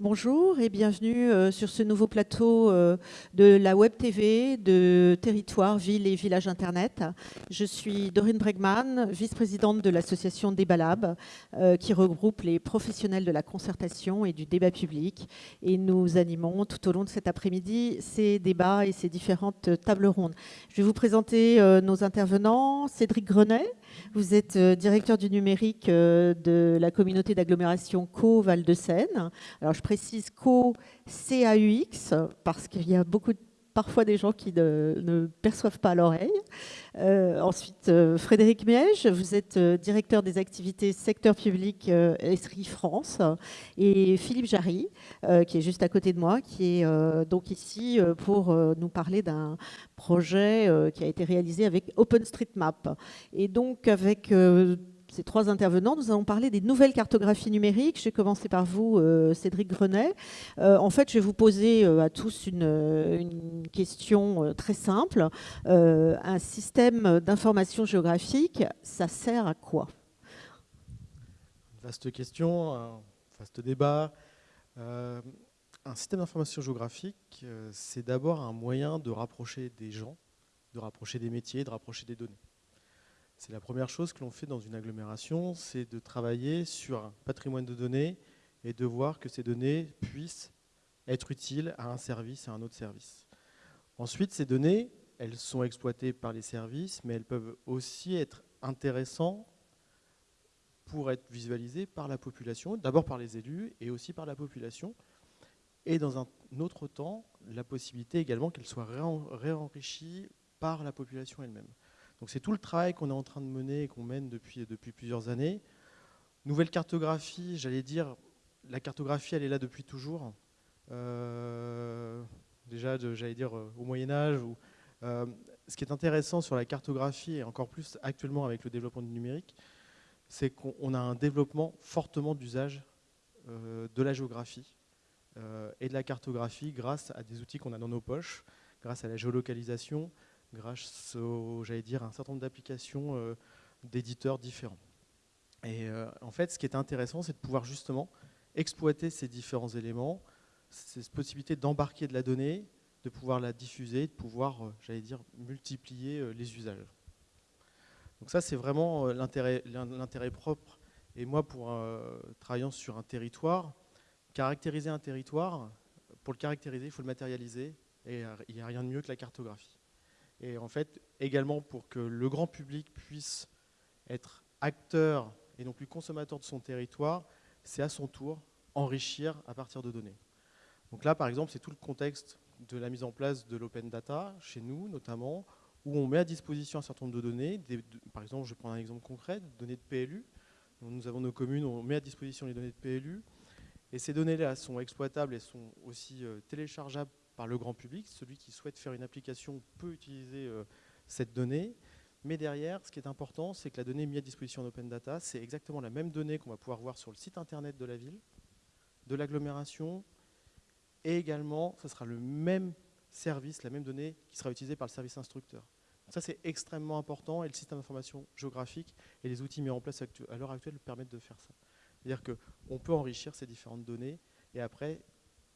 Bonjour et bienvenue euh, sur ce nouveau plateau euh, de la Web TV de Territoire, Ville et Village Internet. Je suis Dorine Bregman, vice-présidente de l'association Débalab, euh, qui regroupe les professionnels de la concertation et du débat public. Et nous animons tout au long de cet après-midi ces débats et ces différentes tables rondes. Je vais vous présenter nos intervenants. Cédric Grenet, vous êtes directeur du numérique de la communauté d'agglomération Co-Val de Seine. Alors, je précise co-CAUX, parce qu'il y a beaucoup parfois des gens qui ne, perçoivent pas l'oreille. Euh, ensuite, euh, Frédéric Miège, vous êtes euh, directeur des activités secteur public Esri France. Et Philippe Jarry, qui est juste à côté de moi, qui est donc ici pour nous parler d'un projet qui a été réalisé avec OpenStreetMap. Et donc, avec ces trois intervenants, nous allons parler des nouvelles cartographies numériques. Je vais commencer par vous, euh, Cédric Grenet. Euh, en fait, je vais vous poser euh, à tous une, question très simple. un système d'information géographique, ça sert à quoi? Vaste question, un vaste débat. un système d'information géographique, c'est d'abord un moyen de rapprocher des gens, de rapprocher des métiers, de rapprocher des données. C'est la première chose que l'on fait dans une agglomération, c'est de travailler sur un patrimoine de données et de voir que ces données puissent être utiles à un service, à un autre service. Ensuite, ces données, elles sont exploitées par les services, mais elles peuvent aussi être intéressantes pour être visualisées par la population, d'abord par les élus et aussi par la population. Et dans un autre temps, la possibilité également qu'elles soient réenrichies par la population elle-même. Donc c'est tout le travail qu'on est en train de mener et qu'on mène depuis, plusieurs années. Nouvelle cartographie, j'allais dire, la cartographie, elle est là depuis toujours. Euh, déjà, j'allais dire, euh, au Moyen-Âge. Euh, ce qui est intéressant sur la cartographie, et encore plus actuellement avec le développement du numérique, c'est qu'on a un développement fortement d'usage de la géographie et de la cartographie grâce à des outils qu'on a dans nos poches, grâce à la géolocalisation, grâce j'allais dire, un certain nombre d'applications euh, d'éditeurs différents. Et euh, en fait, ce qui est intéressant, c'est de pouvoir justement exploiter ces différents éléments, cette possibilité d'embarquer de la donnée, de pouvoir la diffuser, de pouvoir, euh, j'allais dire, multiplier les usages. Donc ça, c'est vraiment l'intérêt propre. Et moi, pour travaillant sur un territoire, caractériser un territoire, pour le caractériser, il faut le matérialiser, et il n'y a rien de mieux que la cartographie. Et en fait, également pour que le grand public puisse être acteur et non plus consommateur de son territoire, c'est à son tour enrichir à partir de données. Donc là, par exemple, c'est tout le contexte de la mise en place de l'open data, chez nous notamment, où on met à disposition un certain nombre de données. par exemple, je vais prendre un exemple concret, des données de PLU. nous avons nos communes, on met à disposition les données de PLU. Et ces données-là sont exploitables et sont aussi euh, téléchargeables par le grand public. Celui qui souhaite faire une application peut utiliser euh, cette donnée. Mais derrière, ce qui est important, c'est que la donnée mise à disposition en open data, c'est exactement la même donnée qu'on va pouvoir voir sur le site internet de la ville, de l'agglomération, et également, ce sera le même service, la même donnée qui sera utilisée par le service instructeur. ça, c'est extrêmement important, et le système d'information géographique et les outils mis en place à l'heure actuelle permettent de faire ça. C'est-à-dire qu'on peut enrichir ces différentes données, et après,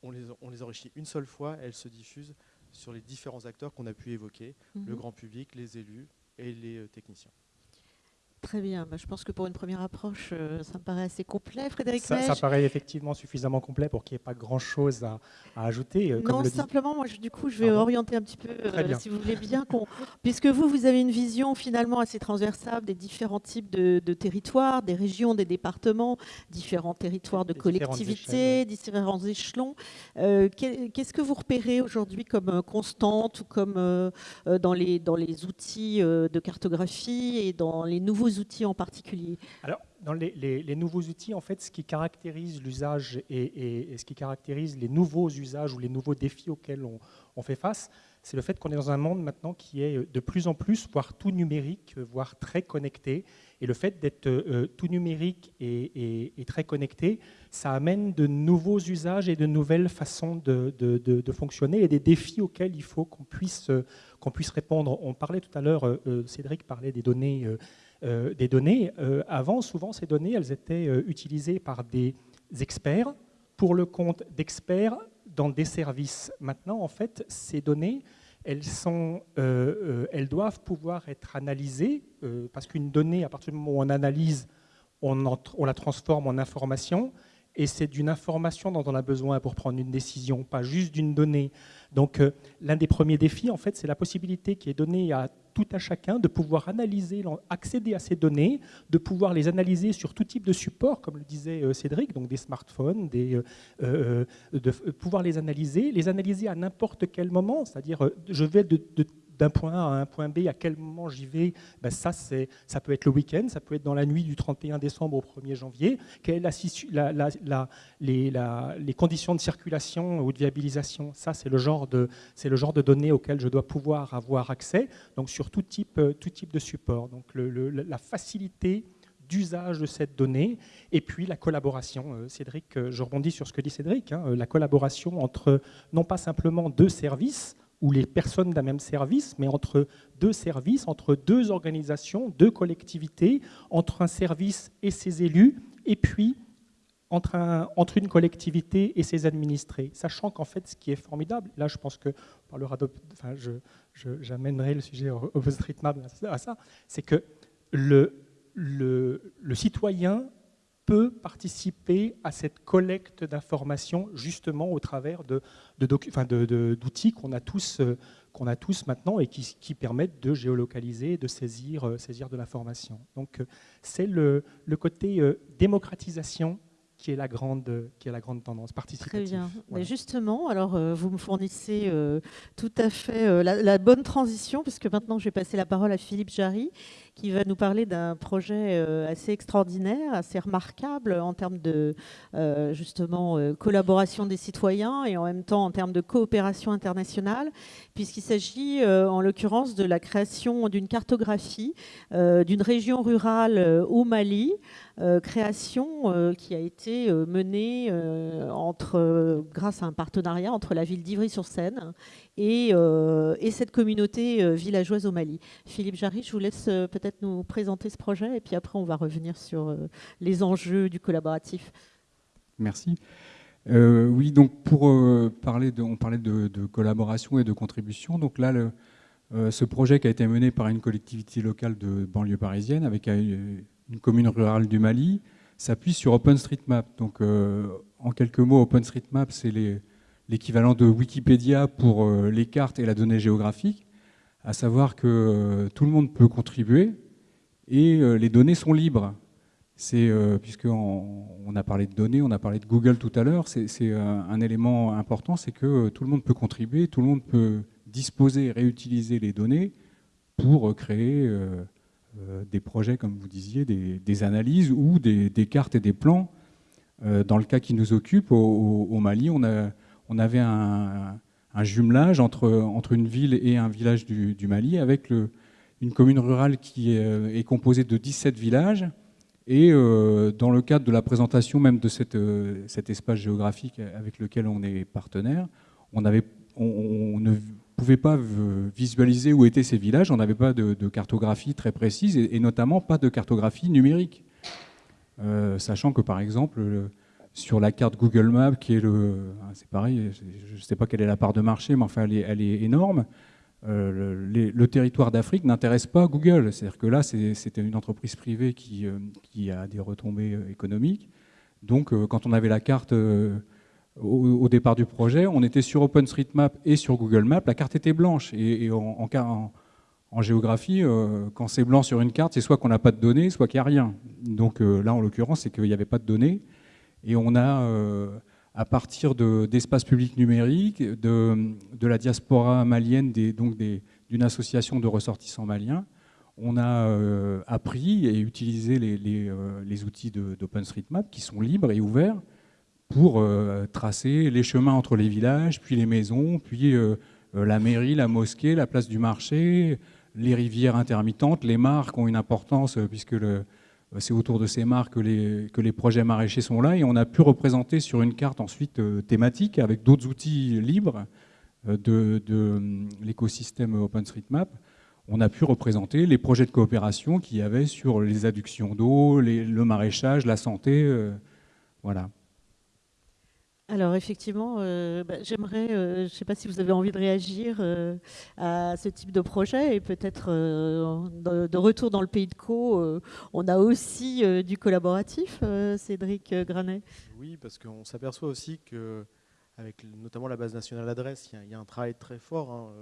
on les, enrichit une seule fois, elles se diffusent sur les différents acteurs qu'on a pu évoquer, le mhm. grand public, les élus et les euh, techniciens. Très bien. Bah, je pense que pour une première approche, euh, ça me paraît assez complet. Frédéric ça, ça paraît effectivement suffisamment complet pour qu'il n'y ait pas grand-chose à, ajouter. Euh, non, simplement, moi, du coup, je vais orienter un petit peu, euh, si vous voulez bien, puisque vous, vous avez une vision finalement assez transversale des différents types de, territoires, des régions, des départements, différents territoires de collectivités, différents échelons. Qu'est-ce que vous repérez aujourd'hui comme constante ou comme dans, les, dans les outils de cartographie et dans les nouveaux outils en particulier Alors, dans les, nouveaux outils, en fait, ce qui caractérise l'usage et, ce qui caractérise les nouveaux usages ou les nouveaux défis auxquels on, fait face, c'est le fait qu'on est dans un monde maintenant qui est de plus en plus, voire tout numérique, voire très connecté. Et le fait d'être euh, tout numérique et, très connecté, ça amène de nouveaux usages et de nouvelles façons de, fonctionner et des défis auxquels il faut qu'on puisse, qu'on puisse répondre. On parlait tout à l'heure, euh, Cédric parlait des données euh, des données. Euh, avant, souvent, ces données, elles étaient euh, utilisées par des experts pour le compte d'experts dans des services. Maintenant, en fait, ces données, elles, sont, elles doivent pouvoir être analysées, parce qu'une donnée, à partir du moment où on analyse, on, la transforme en information, et c'est d'une information dont on a besoin pour prendre une décision, pas juste d'une donnée. Donc l'un des premiers défis, en fait, c'est la possibilité qui est donnée à tout à chacun de pouvoir analyser, accéder à ces données, de pouvoir les analyser sur tout type de support, comme le disait euh, Cédric, donc des smartphones, des, euh, de pouvoir les analyser, les analyser à n'importe quel moment, c'est-à-dire je vais de d'un point A à un point B, à quel moment j'y vais, ben ça, ça peut être le week-end, ça peut être dans la nuit du 31 décembre au 1er janvier. Quelles la, les, conditions de circulation ou de viabilisation? Ça, c'est le, genre de, le genre de données auxquelles je dois pouvoir avoir accès, donc sur tout type, tout type de support. Donc la facilité d'usage de cette donnée, et puis la collaboration. Euh, Cédric, euh, je rebondis sur ce que dit Cédric, hein, la collaboration entre non pas simplement deux services, ou les personnes d'un même service, mais entre deux services, entre deux organisations, deux collectivités, entre un service et ses élus, et puis entre, un, entre une collectivité et ses administrés. Sachant qu'en fait, ce qui est formidable, là je pense que parlera enfin, j'amènerai le sujet OpenStreetMap à ça, c'est que le citoyen peut participer à cette collecte d'informations justement au travers de, d'outils qu'on a tous euh, qu'on a tous maintenant et qui, permettent de géolocaliser, de saisir, euh, saisir de l'information. Donc euh, c'est le, le côté démocratisation qui est la grande, qui est la grande tendance participative. Très bien. Mais justement, alors vous me fournissez tout à fait la, la, bonne transition, puisque maintenant je vais passer la parole à Philippe Jarry, qui va nous parler d'un projet euh, assez extraordinaire, assez remarquable en termes de euh, justement euh, collaboration des citoyens et en même temps en termes de coopération internationale, puisqu'il s'agit en l'occurrence de la création d'une cartographie d'une région rurale au Mali, création qui a été menée entre, grâce à un partenariat entre la ville d'Ivry-sur-Seine et, et, cette communauté villageoise au Mali. Philippe Jarry, je vous laisse peut-être nous présenter ce projet et puis après on va revenir sur euh, les enjeux du collaboratif. Merci. Euh, oui, donc pour euh, parler de, on parlait de, collaboration et de contribution. Donc là, ce projet qui a été mené par une collectivité locale de banlieue parisienne avec une, commune rurale du Mali s'appuie sur OpenStreetMap. Donc en quelques mots, OpenStreetMap, c'est l'équivalent de Wikipédia pour les cartes et la donnée géographique à savoir que euh, tout le monde peut contribuer et euh, les données sont libres. C'est euh, puisqu'on on a parlé de données, on a parlé de Google tout à l'heure, c'est un élément important, c'est que tout le monde peut contribuer, tout le monde peut disposer et réutiliser les données pour créer des projets, comme vous disiez, des, analyses ou des, cartes et des plans. dans le cas qui nous occupe, au, Mali, on, avait un, un jumelage entre, entre une ville et un village du, Mali, avec une commune rurale qui est, est, composée de 17 villages. Et euh, dans le cadre de la présentation même de euh, cet espace géographique avec lequel on est partenaire, on, ne pouvait pas visualiser où étaient ces villages, on n'avait pas de, cartographie très précise, et, notamment pas de cartographie numérique. Euh, sachant que par exemple, sur la carte Google Maps, qui est le... Ah, c'est pareil, je ne sais pas quelle est la part de marché, mais enfin, elle est, énorme. Euh, le, territoire d'Afrique n'intéresse pas Google. C'est-à-dire que là, c'était une entreprise privée qui, euh, a des retombées euh, économiques. Donc, quand on avait la carte au, départ du projet, on était sur OpenStreetMap et sur Google Maps. La carte était blanche. Et, en, en, géographie, quand c'est blanc sur une carte, c'est soit qu'on n'a pas de données, soit qu'il n'y a rien. Donc là, en l'occurrence, c'est qu'il n'y avait pas de données. Et on a, euh, à partir d'espaces publics numériques, de, de, la diaspora malienne, donc d'une association de ressortissants maliens, on a euh, appris et utilisé les, les, euh, les outils d'OpenStreetMap qui sont libres et ouverts pour tracer les chemins entre les villages, puis les maisons, puis la mairie, la mosquée, la place du marché, les rivières intermittentes, les marques ont une importance puisque le, c'est autour de ces marques que les, projets maraîchers sont là et on a pu représenter sur une carte ensuite euh, thématique avec d'autres outils libres euh, de, de l'écosystème OpenStreetMap. On a pu représenter les projets de coopération qu'il y avait sur les adductions d'eau, le maraîchage, la santé. voilà. Alors effectivement, euh, bah, j'aimerais, euh, je ne sais pas si vous avez envie de réagir euh, à ce type de projet et peut-être de, retour dans le pays de Co, on a aussi du collaboratif, Cédric Granet. Oui, parce qu'on s'aperçoit aussi que, avec notamment la base nationale d'adresse, il y, a un travail très fort, hein,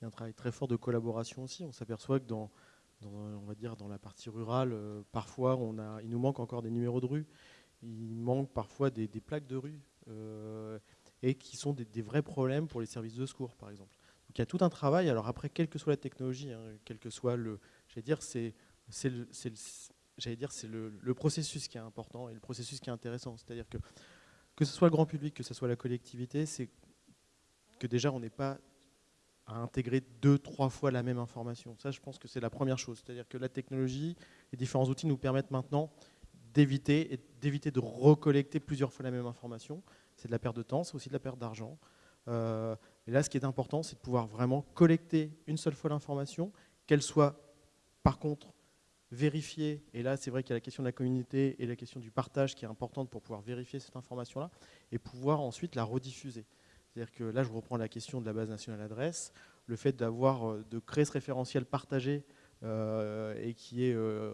y a un travail très fort de collaboration aussi. On s'aperçoit que dans, la partie rurale, parfois on a, il nous manque encore des numéros de rue, il manque parfois des plaques de rue et qui sont des, vrais problèmes pour les services de secours, par exemple. Donc il y a tout un travail. Alors après, quelle que soit la technologie, hein, quel que soit le, j'allais dire, c'est, dire, c'est le, processus qui est important et le processus qui est intéressant. C'est-à-dire que que ce soit le grand public, que ce soit la collectivité, c'est que déjà on n'est pas à intégrer deux, trois fois la même information. Ça, je pense que c'est la première chose. C'est-à-dire que la technologie, les différents outils nous permettent maintenant d'éviter d'éviter de recollecter plusieurs fois la même information. C'est de la perte de temps, c'est aussi de la perte d'argent. Euh, et là, ce qui est important, c'est de pouvoir vraiment collecter une seule fois l'information, qu'elle soit par contre vérifiée. Et là, c'est vrai qu'il y a la question de la communauté et la question du partage qui est importante pour pouvoir vérifier cette information-là et pouvoir ensuite la rediffuser. C'est-à-dire que là, je reprends la question de la base nationale adresse, le fait d'avoir, euh, de créer ce référentiel partagé et qui est euh,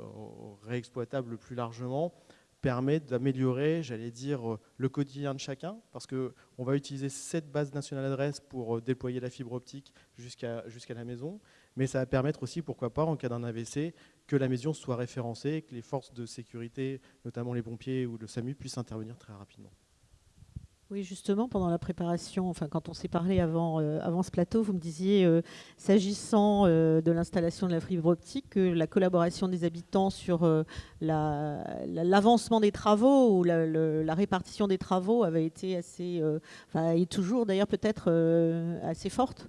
réexploitable plus largement, permet d'améliorer, j'allais dire, le quotidien de chacun, parce qu'on va utiliser cette base nationale d'adresse pour euh, déployer la fibre optique jusqu'à jusqu'à la maison, mais ça va permettre aussi, pourquoi pas, en cas d'un AVC, que la maison soit référencée, que les forces de sécurité, notamment les pompiers ou le SAMU, puissent intervenir très rapidement. Oui, justement, pendant la préparation, enfin quand on s'est parlé avant, euh, avant ce plateau, vous me disiez, euh, s'agissant euh, de l'installation de la fibre optique, que la collaboration des habitants sur l'avancement des travaux ou la, répartition des travaux avait été assez, enfin, toujours d'ailleurs peut-être assez forte?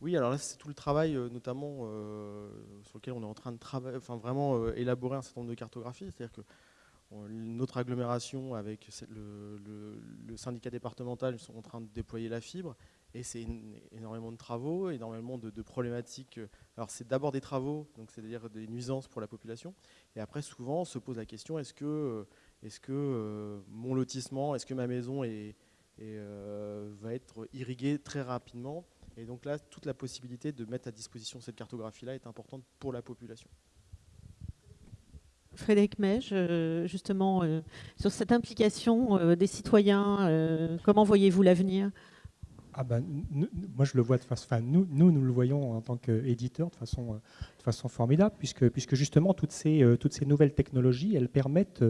Oui, alors là, c'est tout le travail, notamment sur lequel on est en train de travailler, enfin vraiment élaborer un certain nombre de cartographies, c'est-à-dire que notre agglomération avec le, syndicat départemental sont en train de déployer la fibre et c'est énormément de travaux, énormément de, problématiques. Alors c'est d'abord des travaux, donc c'est-à-dire des nuisances pour la population, et après souvent on se pose la question est-ce que, que euh, mon lotissement, est-ce que ma maison euh, va être irriguée très rapidement? Et donc là, toute la possibilité de mettre à disposition cette cartographie-là est importante pour la population. Frédéric Mège, euh, justement, euh, sur cette implication euh, des citoyens, comment voyez-vous l'avenir? Ah ben, moi, je le vois de façon. Nous, nous, nous le voyons en tant qu'éditeur de façon, de façon formidable, puisque, puisque justement, toutes ces, toutes ces nouvelles technologies, elles permettent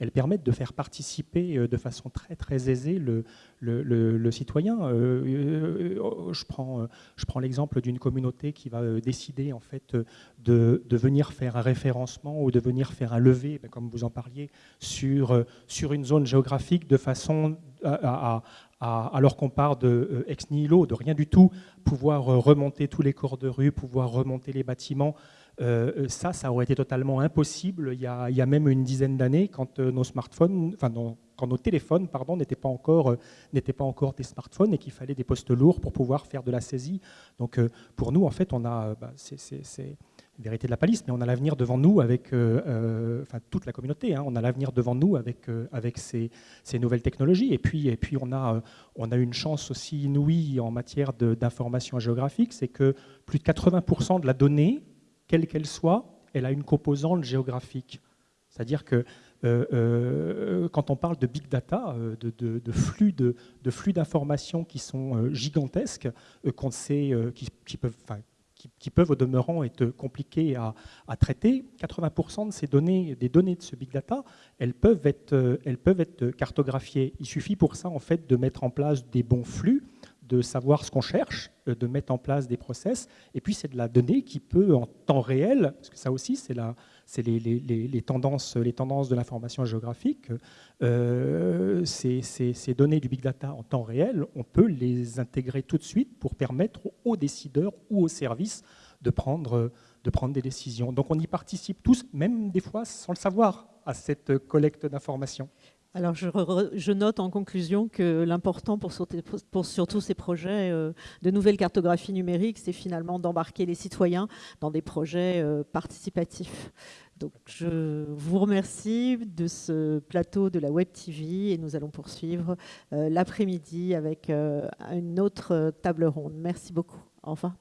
elles permettent de faire participer euh, de façon très très aisée le, le, citoyen. Euh, euh, je prends, je prends l'exemple d'une communauté qui va décider en fait de, de, venir faire un référencement ou de venir faire un levé, ben, comme vous en parliez, sur, sur une zone géographique de façon à, alors qu'on part de ex nihilo, de rien du tout, pouvoir remonter tous les corps de rue, pouvoir remonter les bâtiments, euh, ça, ça aurait été totalement impossible il y a, même une dizaine d'années quand euh, nos smartphones, enfin quand nos téléphones, pardon, n'étaient pas encore euh, pas encore des smartphones et qu'il fallait des postes lourds pour pouvoir faire de la saisie. Donc pour nous, en fait, on a, bah, vérité de la palisse, mais on a l'avenir devant nous avec, enfin toute la communauté, hein, on a l'avenir devant nous avec, avec ces, ces, nouvelles technologies. Et puis, et puis on, a, on a une chance aussi inouïe en matière d'information géographique, c'est que plus de 80% de la donnée quelle qu'elle soit, elle a une composante géographique. C'est-à-dire que euh, euh, quand on parle de big data, euh, de, flux de, flux d'informations qui sont gigantesques, qu'on sait, qui, peuvent, qui, peuvent au demeurant être compliquées à, traiter, 80% de ces données, des données de ce big data, elles peuvent être, elles peuvent être cartographiées. Il suffit pour ça en fait de mettre en place des bons flux de savoir ce qu'on cherche, euh, de mettre en place des process, et puis c'est de la donnée qui peut en temps réel, parce que ça aussi c'est les, les, les, tendances, les tendances de l'information géographique, euh, ces, ces, données du big data en temps réel, on peut les intégrer tout de suite pour permettre aux décideurs ou aux services de prendre, de prendre des décisions. Donc on y participe tous, même des fois sans le savoir, à cette collecte d'informations. Alors je, note en conclusion que l'important pour, surtout ces projets euh, de nouvelle cartographie numérique, c'est finalement d'embarquer les citoyens dans des projets euh, participatifs. Donc je vous remercie de ce plateau de la Web TV et nous allons poursuivre euh, l'après-midi avec une autre table ronde. Merci beaucoup. Au revoir.